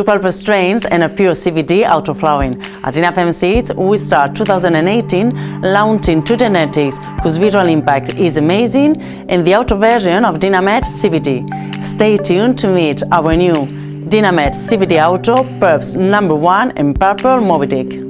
two purple strains and a pure CBD auto-flowering. At Dinafem Seeds, we start 2018 launching two genetics whose visual impact is amazing and the auto version of Dinamed CBD. Stay tuned to meet our new Dinamed CBD Auto Purps number one and Purple Moby Dick.